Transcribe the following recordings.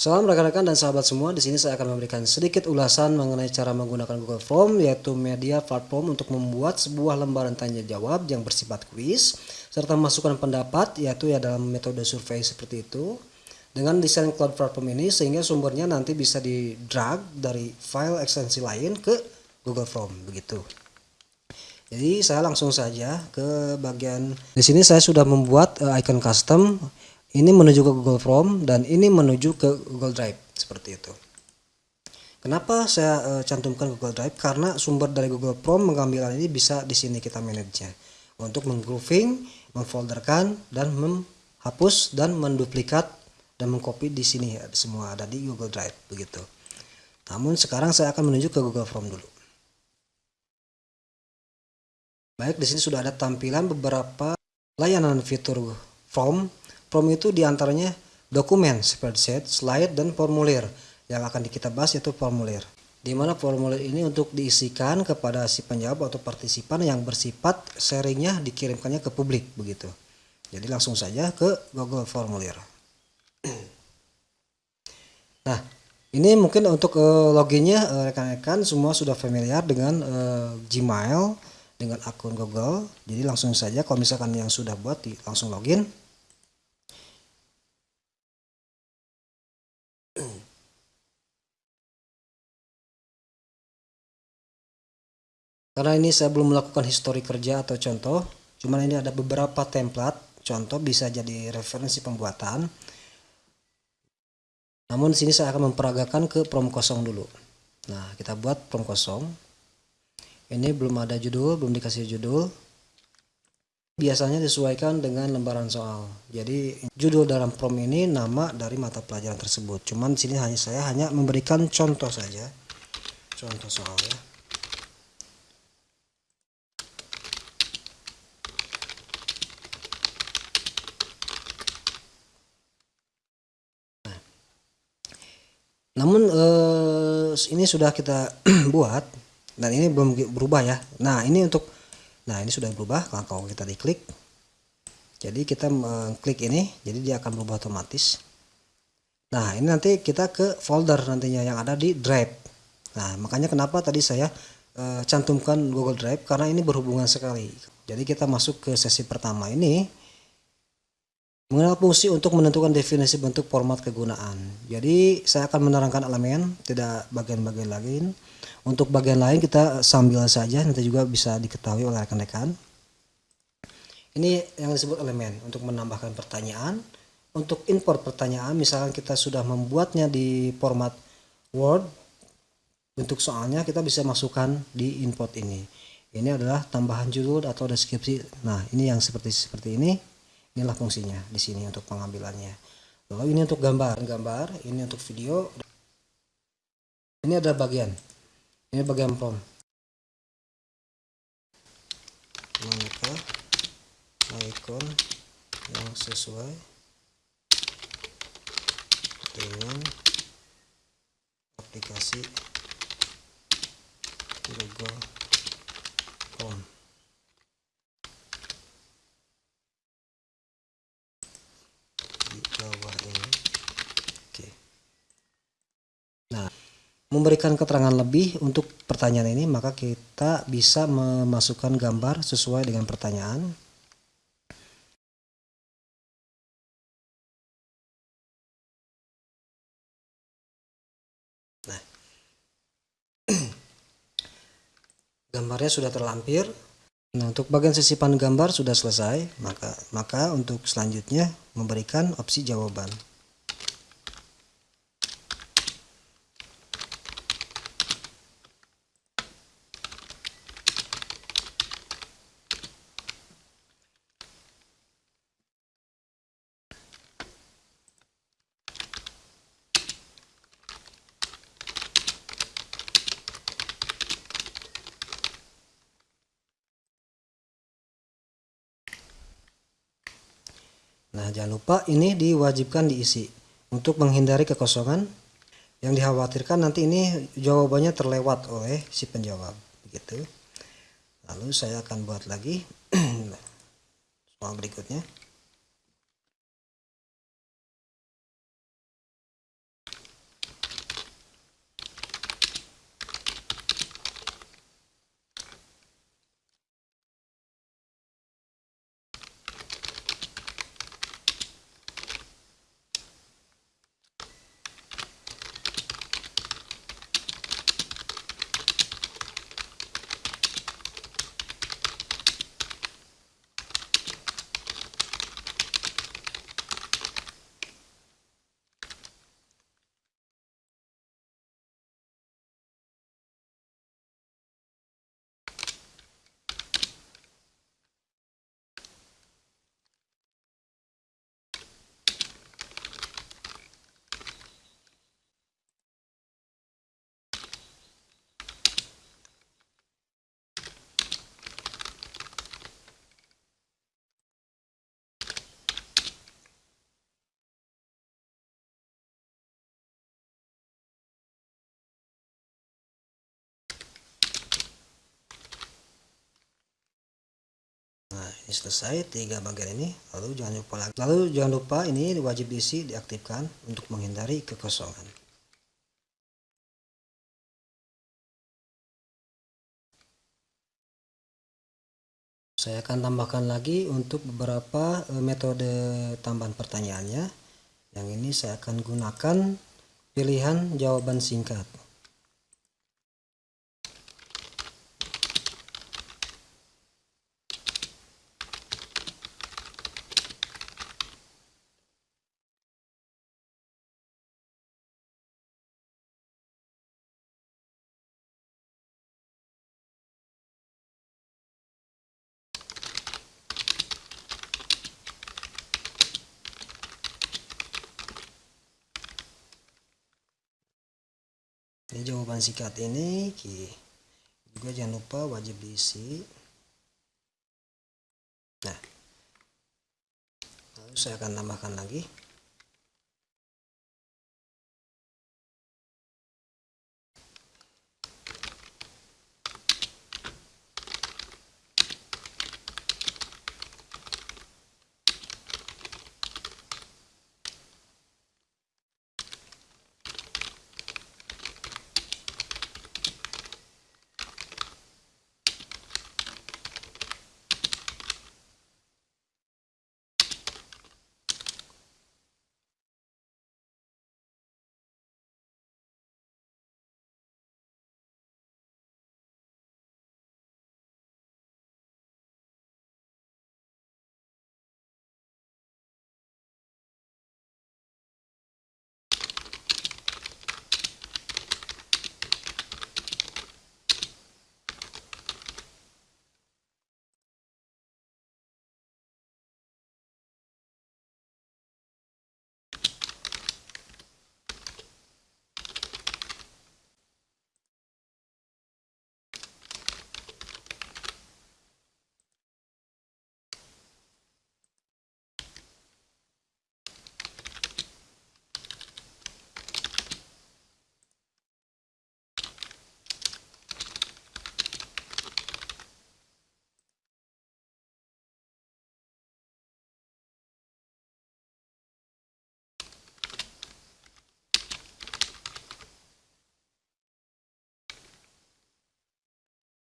Salam rekan-rekan dan sahabat semua. Di sini saya akan memberikan sedikit ulasan mengenai cara menggunakan Google Form yaitu media platform untuk membuat sebuah lembaran tanya jawab yang bersifat kuis serta masukan pendapat yaitu ya dalam metode survei seperti itu. Dengan desain cloud platform ini sehingga sumbernya nanti bisa di drag dari file ekstensi lain ke Google Form begitu. Jadi saya langsung saja ke bagian di sini saya sudah membuat uh, icon custom ini menuju ke Google Form dan ini menuju ke Google Drive seperti itu. Kenapa saya uh, cantumkan Google Drive? Karena sumber dari Google Form mengambil ini bisa di sini kita manage untuk menggrouping, memfolderkan dan menghapus dan menduplikat dan mengcopy di sini ya semua ada di Google Drive begitu. Namun sekarang saya akan menuju ke Google Form dulu. Baik, di sini sudah ada tampilan beberapa layanan fitur form Form itu di antaranya dokumen, spreadsheet, slide, dan formulir. Yang akan kita bahas yaitu formulir. Di mana formulir ini untuk diisikan kepada si penjawab atau partisipan yang bersifat sharingnya dikirimkannya ke publik begitu. Jadi langsung saja ke Google Formulir. Nah, ini mungkin untuk uh, loginnya uh, rekan-rekan semua sudah familiar dengan uh, Gmail dengan akun Google. Jadi langsung saja kalau misalkan yang sudah buat langsung login. Karena ini saya belum melakukan histori kerja atau contoh, cuman ini ada beberapa template contoh bisa jadi referensi pembuatan. Namun sini saya akan memperagakan ke prom kosong dulu. Nah, kita buat prom kosong. Ini belum ada judul, belum dikasih judul. Biasanya disesuaikan dengan lembaran soal. Jadi judul dalam prom ini nama dari mata pelajaran tersebut. Cuman sini hanya saya hanya memberikan contoh saja. Contoh soal ya. Namun eh, ini sudah kita buat dan ini belum berubah ya. Nah ini untuk nah ini sudah berubah kalau kita diklik. Jadi kita klik ini jadi dia akan berubah otomatis. Nah ini nanti kita ke folder nantinya yang ada di drive. Nah makanya kenapa tadi saya eh, cantumkan Google Drive karena ini berhubungan sekali. Jadi kita masuk ke sesi pertama ini Mengenal fungsi untuk menentukan definisi bentuk format kegunaan. Jadi saya akan menerangkan elemen, tidak bagian-bagian lain. Untuk bagian lain kita sambil saja, nanti juga bisa diketahui oleh rekan-rekan. Ini yang disebut elemen untuk menambahkan pertanyaan. Untuk import pertanyaan, misalkan kita sudah membuatnya di format Word, bentuk soalnya kita bisa masukkan di import ini. Ini adalah tambahan judul atau deskripsi. Nah, ini yang seperti seperti ini inilah fungsinya di sini untuk pengambilannya. Lalu ini untuk gambar gambar ini untuk video. Ini ada bagian. Ini bagian prom maka icon yang sesuai. Dengan aplikasi Google Chrome memberikan keterangan lebih untuk pertanyaan ini maka kita bisa memasukkan gambar sesuai dengan pertanyaan. Nah gambarnya sudah terlampir. Nah untuk bagian sisipan gambar sudah selesai maka maka untuk selanjutnya memberikan opsi jawaban Nah, jangan lupa ini diwajibkan diisi untuk menghindari kekosongan yang dikhawatirkan nanti ini jawabannya terlewat oleh si penjawab begitu. Lalu saya akan buat lagi soal berikutnya. Ini selesai tiga bagian ini. Lalu jangan lupa lagi. Lalu jangan lupa ini wajib diisi diaktifkan untuk menghindari kekosongan. Saya akan tambahkan lagi untuk beberapa eh, metode tambahan pertanyaannya. Yang ini saya akan gunakan pilihan jawaban singkat ini jawaban singkat ini juga jangan lupa wajib diisi. Nah lalu saya akan tambahkan lagi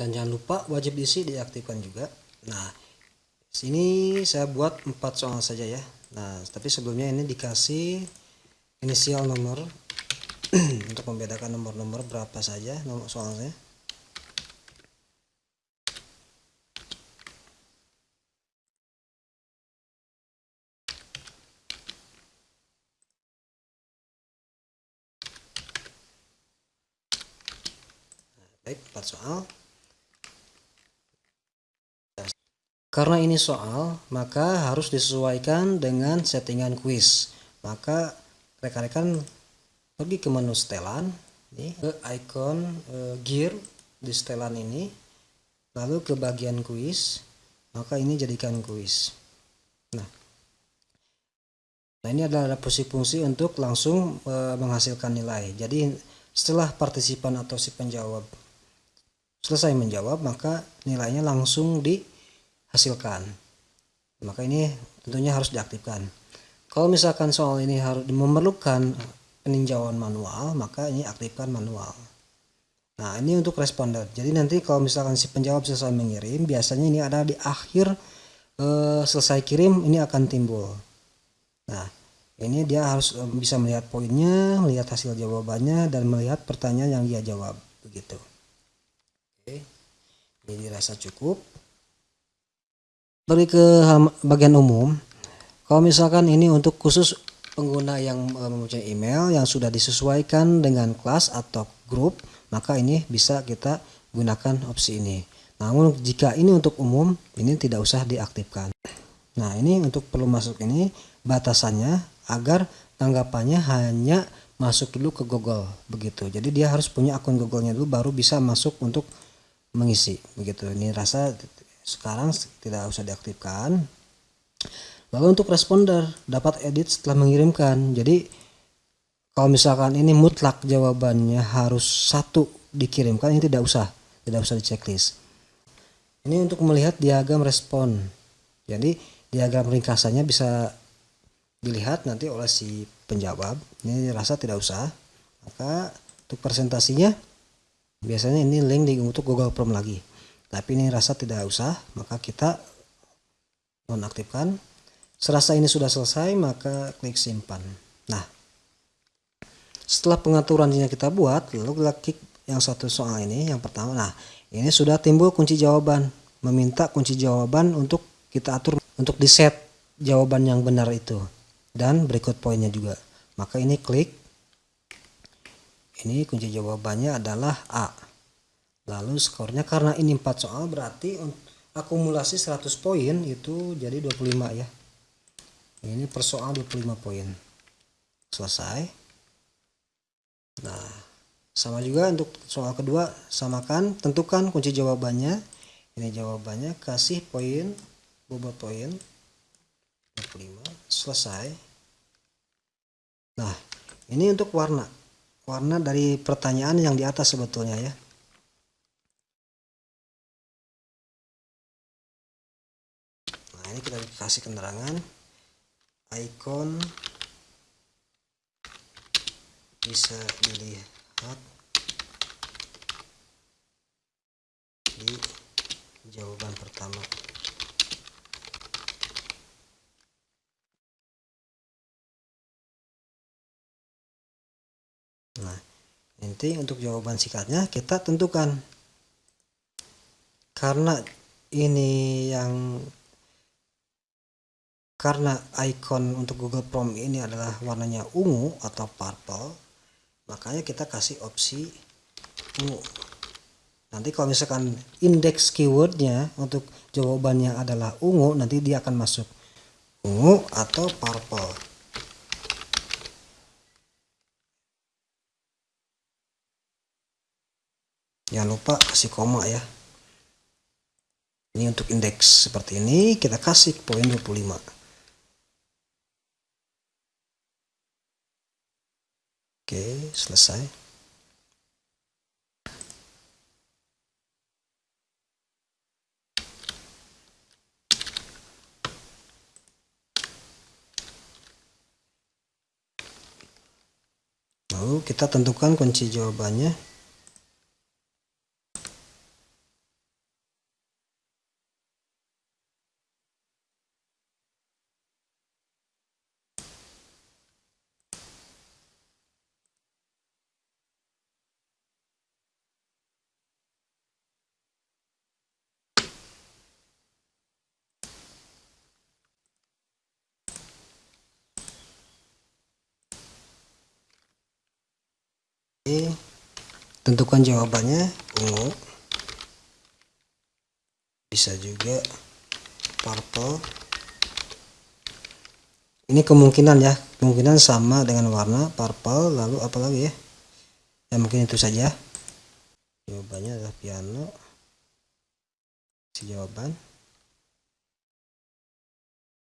dan jangan lupa wajib diisi diaktifkan juga. Nah sini saya buat empat soal saja ya. Nah tapi sebelumnya ini dikasih inisial nomor. Untuk membedakan nomor-nomor berapa saja nomor soalnya. Baik empat soal Karena ini soal, maka harus disesuaikan dengan settingan kuis. Maka rekan-rekan pergi ke menu setelan, nih, ke icon e, gear di setelan ini, lalu ke bagian kuis, maka ini jadikan kuis. Nah, nah ini adalah fungsi-fungsi untuk langsung e, menghasilkan nilai. Jadi setelah partisipan atau si penjawab selesai menjawab, maka nilainya langsung di hasilkan. Maka ini tentunya harus diaktifkan. Kalau misalkan soal ini harus memerlukan peninjauan manual maka ini aktifkan manual. Nah ini untuk responder jadi nanti kalau misalkan si penjawab selesai mengirim biasanya ini ada di akhir e, selesai kirim ini akan timbul. Nah ini dia harus e, bisa melihat poinnya melihat hasil jawabannya dan melihat pertanyaan yang dia jawab. Begitu. Oke. Ini dirasa cukup pergi ke bagian umum. Kalau misalkan ini untuk khusus pengguna yang eh, mempunyai email yang sudah disesuaikan dengan kelas atau grup maka ini bisa kita gunakan opsi ini. Namun jika ini untuk umum ini tidak usah diaktifkan. Nah ini untuk perlu masuk ini batasannya agar tanggapannya hanya masuk dulu ke Google begitu. Jadi dia harus punya akun Google-nya dulu baru bisa masuk untuk mengisi begitu. Ini rasa sekarang tidak usah diaktifkan. Lalu untuk responder dapat edit setelah mengirimkan. Jadi kalau misalkan ini mutlak jawabannya harus satu dikirimkan ini tidak usah. Tidak usah di checklist ini untuk melihat diagram respon. Jadi diagram ringkasannya bisa dilihat nanti oleh si penjawab. Ini rasa tidak usah. Maka untuk presentasinya biasanya ini link di untuk Google Form lagi tapi ini rasa tidak usah maka kita nonaktifkan. Serasa ini sudah selesai maka klik simpan. Nah setelah pengaturannya kita buat lalu kita klik yang satu soal ini yang pertama. Nah ini sudah timbul kunci jawaban. Meminta kunci jawaban untuk kita atur untuk di set jawaban yang benar itu. Dan berikut poinnya juga. Maka ini klik. Ini kunci jawabannya adalah A lalu skornya karena ini 4 soal berarti akumulasi 100 poin itu jadi 25 ya ini per soal 25 poin selesai Nah, sama juga untuk soal kedua, samakan, tentukan kunci jawabannya. Ini jawabannya, kasih poin, bobot poin, 25, selesai. Nah, ini untuk warna. Warna dari pertanyaan yang di atas sebetulnya ya. Nah, ini kita kasih keterangan. Icon bisa dilihat di jawaban pertama. Nah nanti untuk jawaban singkatnya kita tentukan. Karena ini yang karena icon untuk Google Chrome ini adalah warnanya ungu atau purple makanya kita kasih opsi ungu. Nanti kalau misalkan indeks keywordnya untuk jawabannya adalah ungu nanti dia akan masuk ungu atau purple. Jangan lupa kasih koma ya. Ini untuk indeks seperti ini kita kasih poin 25 Oke, selesai. Lalu kita tentukan kunci jawabannya. Tentukan jawabannya ungu. Bisa juga purple. Ini kemungkinan ya kemungkinan sama dengan warna purple. Lalu apa lagi ya? Ya mungkin itu saja. Jawabannya adalah piano. Si jawaban.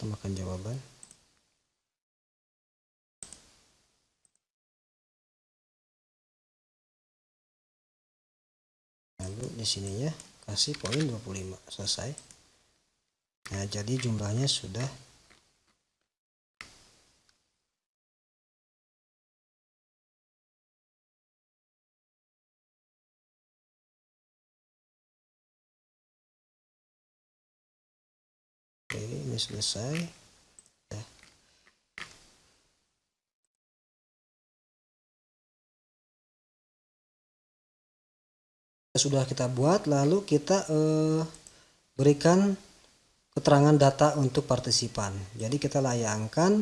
Tambahkan jawaban lalu di sininya kasih poin 25 selesai nah jadi jumlahnya sudah Oke, ini selesai. Sudah kita buat lalu kita eh, berikan keterangan data untuk partisipan. Jadi kita layangkan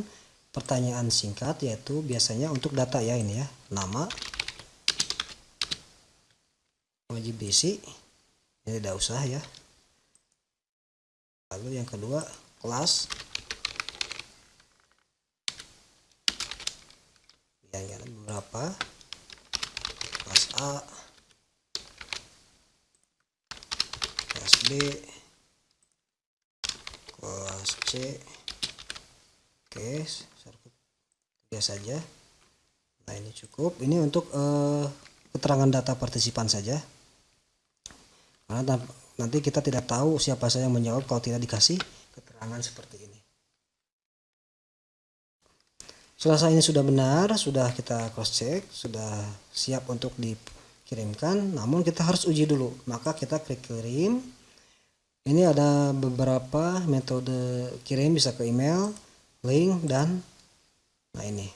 pertanyaan singkat yaitu biasanya untuk data ya ini ya. Nama wajib basic ini tidak usah ya. Lalu yang kedua kelas. Yang beberapa. Kelas A B kelas C oke tiga saja. Nah ini cukup. Ini untuk uh, keterangan data partisipan saja. Karena nanti kita tidak tahu siapa saja yang menjawab kalau tidak dikasih keterangan seperti ini. Selesai ini sudah benar sudah kita cross check sudah siap untuk dikirimkan. Namun kita harus uji dulu. Maka kita klik kirim ini ada beberapa metode kirim bisa ke email link dan nah ini.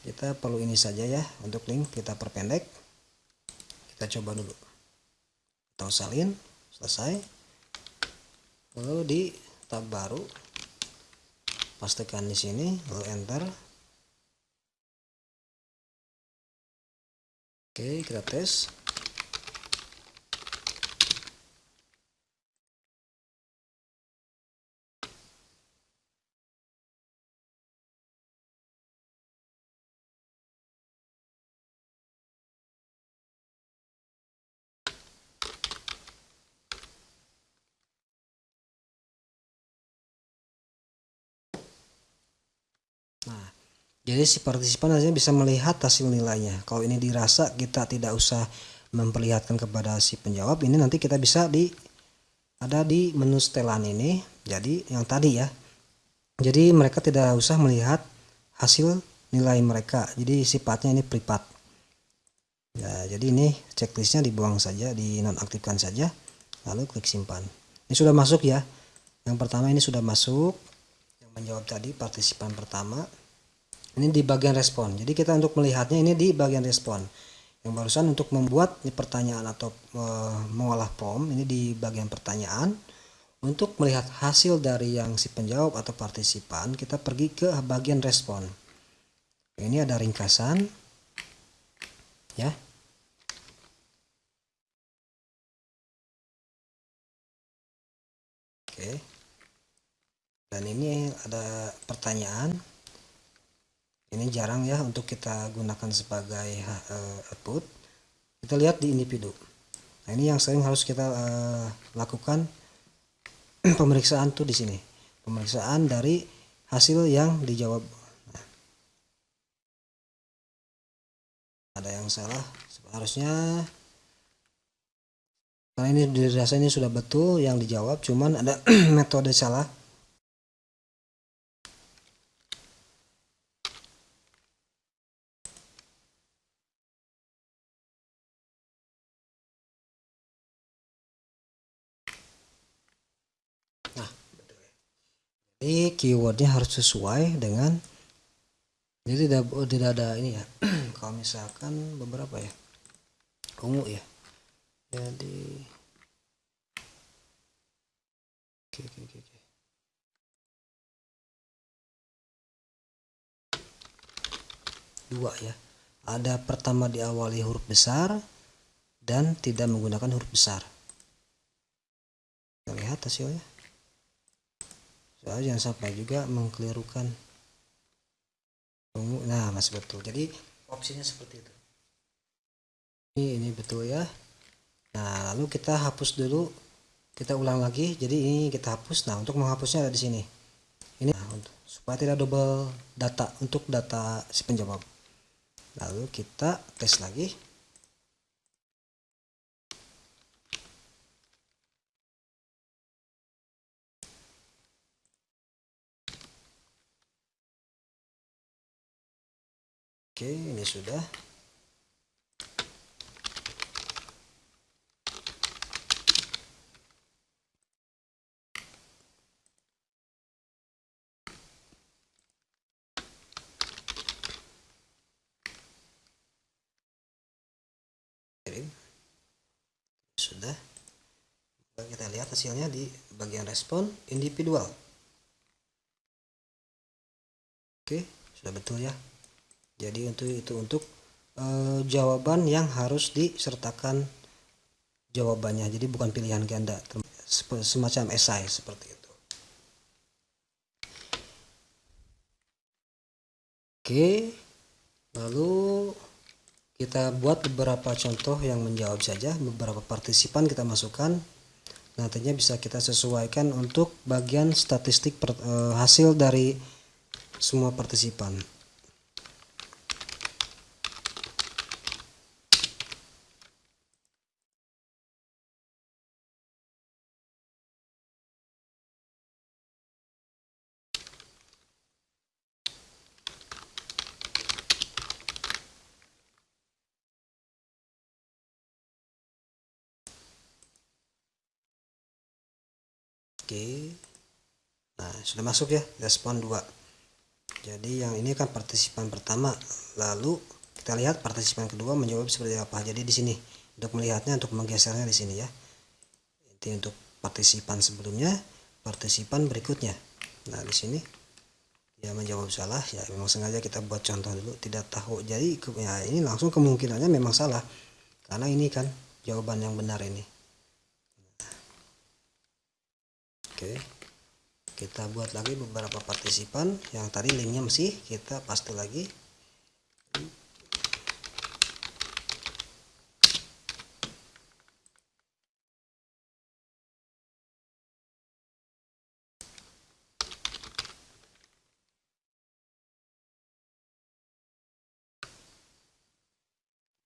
Kita perlu ini saja ya untuk link kita perpendek. Kita coba dulu. Atau salin selesai. Lalu di tab baru pastikan di sini lalu enter. Oke kita tes Nah, jadi si partisipan hanya bisa melihat hasil nilainya. Kalau ini dirasa kita tidak usah memperlihatkan kepada si penjawab, ini nanti kita bisa di ada di menu setelan ini. Jadi yang tadi ya. Jadi mereka tidak usah melihat hasil nilai mereka. Jadi sifatnya ini privat. Ya, jadi ini checklistnya dibuang saja, dinonaktifkan saja, lalu klik simpan. Ini sudah masuk ya. Yang pertama ini sudah masuk menjawab tadi partisipan pertama ini di bagian respon. Jadi kita untuk melihatnya ini di bagian respon. Yang barusan untuk membuat pertanyaan atau e, mengolah form ini di bagian pertanyaan. Untuk melihat hasil dari yang si penjawab atau partisipan kita pergi ke bagian respon. Ini ada ringkasan. Ya. Oke. Dan ini ada pertanyaan ini jarang ya untuk kita gunakan sebagai uh, output. Kita lihat di individu. Nah ini yang sering harus kita uh, lakukan. Pemeriksaan tuh di sini. Pemeriksaan dari hasil yang dijawab. Nah, ada yang salah. Harusnya karena ini dirasa ini sudah betul yang dijawab cuman ada metode salah jadi keywordnya harus sesuai dengan jadi tidak oh, tidak ada ini ya. Kalau misalkan beberapa ya ungu ya. Jadi oke oke oke, oke. dua ya. Ada pertama diawali huruf besar dan tidak menggunakan huruf besar. Kita lihat hasilnya soalnya jangan sampai juga mengkelirukan. Nah masih betul. Jadi opsinya seperti itu. Ini ini betul ya. Nah lalu kita hapus dulu. Kita ulang lagi. Jadi ini kita hapus. Nah untuk menghapusnya ada di sini. Ini nah, untuk, supaya tidak double data untuk data si penjawab. Lalu kita tes lagi Oke, ini sudah. Sudah. Kita lihat hasilnya di bagian respon individual. Oke, sudah betul ya jadi untuk itu untuk e, jawaban yang harus disertakan jawabannya. Jadi bukan pilihan ganda semacam esai seperti itu. Oke lalu kita buat beberapa contoh yang menjawab saja. Beberapa partisipan kita masukkan. Nantinya bisa kita sesuaikan untuk bagian statistik per, e, hasil dari semua partisipan oke. Nah sudah masuk ya respon 2 jadi yang ini kan partisipan pertama. Lalu kita lihat partisipan kedua menjawab seperti apa. Jadi di sini untuk melihatnya untuk menggesernya di sini ya. Ini untuk partisipan sebelumnya partisipan berikutnya. Nah di sini dia menjawab salah. Ya memang sengaja kita buat contoh dulu. Tidak tahu. Jadi ya ini langsung kemungkinannya memang salah. Karena ini kan jawaban yang benar ini oke. Kita buat lagi beberapa partisipan. Yang tadi linknya masih kita paste lagi.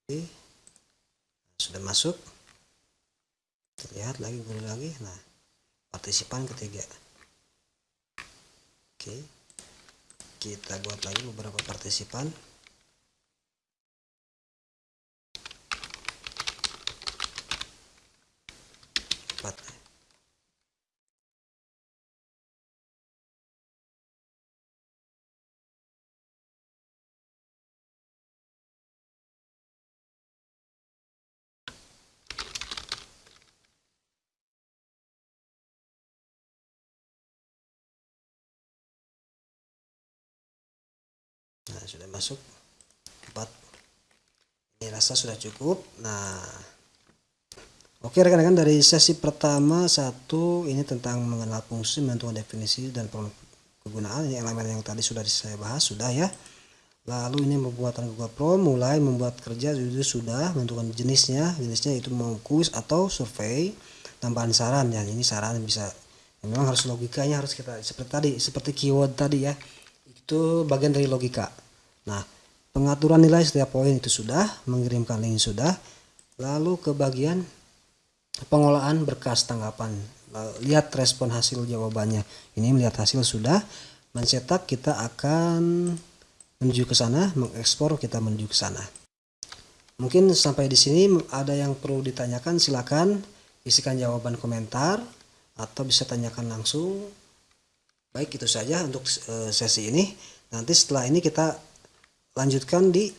Oke. sudah masuk. Terlihat lagi guru lagi. Nah partisipan ketiga. Oke. Kita buat lagi beberapa partisipan empat nah sudah masuk. Empat. Ini rasa sudah cukup. Nah oke rekan-rekan dari sesi pertama satu ini tentang mengenal fungsi menentukan definisi dan kegunaan. Ini elemen yang tadi sudah saya bahas sudah ya. Lalu ini pembuatan Google Pro mulai membuat kerja itu sudah menentukan jenisnya. Jenisnya itu mau kuis atau survei. Tambahan saran ya ini saran bisa ya, memang harus logikanya harus kita seperti tadi seperti keyword tadi ya. Itu bagian dari logika nah pengaturan nilai setiap poin itu sudah mengirimkan link sudah lalu ke bagian pengolahan berkas tanggapan. Lihat respon hasil jawabannya. Ini melihat hasil sudah mencetak kita akan menuju ke sana mengekspor kita menuju ke sana. Mungkin sampai di sini ada yang perlu ditanyakan silakan isikan jawaban komentar atau bisa tanyakan langsung. Baik itu saja untuk eh, sesi ini. Nanti setelah ini kita lanjutkan di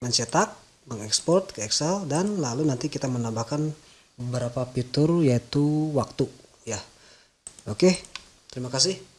mencetak mengekspor ke Excel dan lalu nanti kita menambahkan beberapa fitur yaitu waktu. Ya. Oke terima kasih